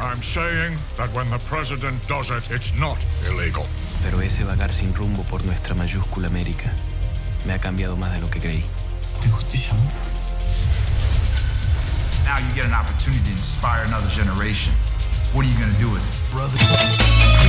I'm saying that when the president does it, it's not illegal. Pero ese vagar sin rumbo por nuestra mayúscula América me ha cambiado más de lo que creí. ¿De justicia, amor? Now you get an opportunity to inspire another generation. What are you going to do with it? Brother.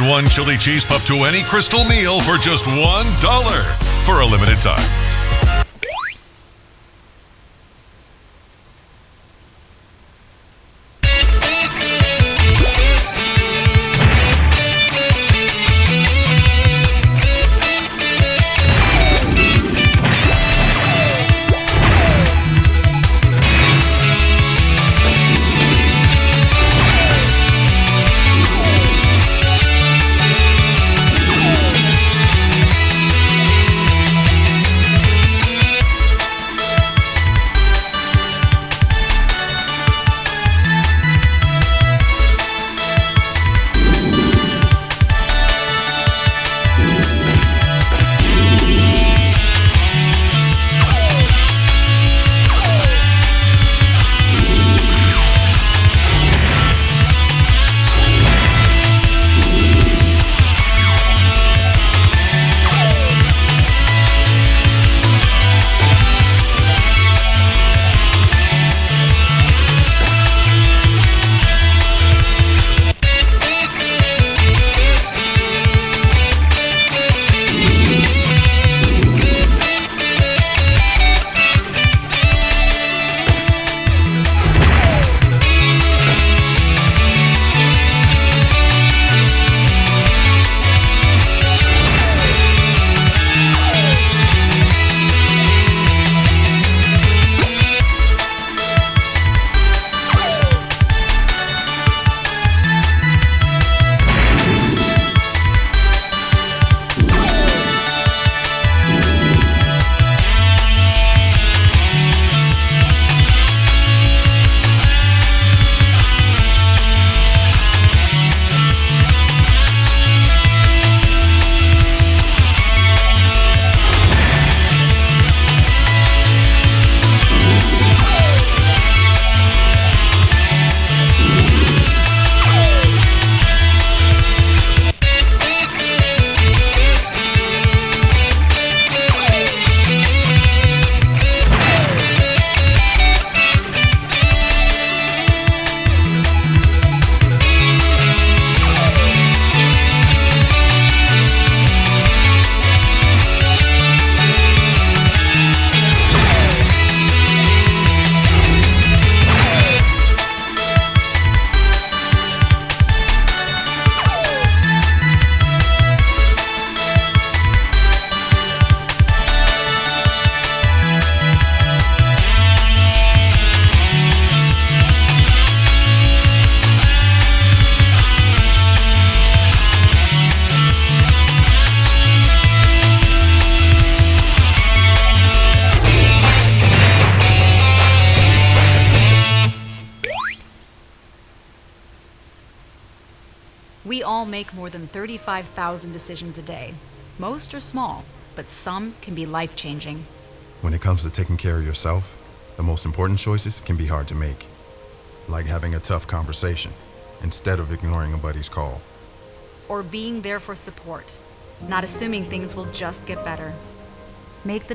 One chili cheese pup to any Krystal meal for just $1 for a limited time. We all make more than 35,000 decisions a day. Most are small, but some can be life changing. When it comes to taking care of yourself, the most important choices can be hard to make. Like having a tough conversation instead of ignoring a buddy's call. Or being there for support, not assuming things will just get better. Make the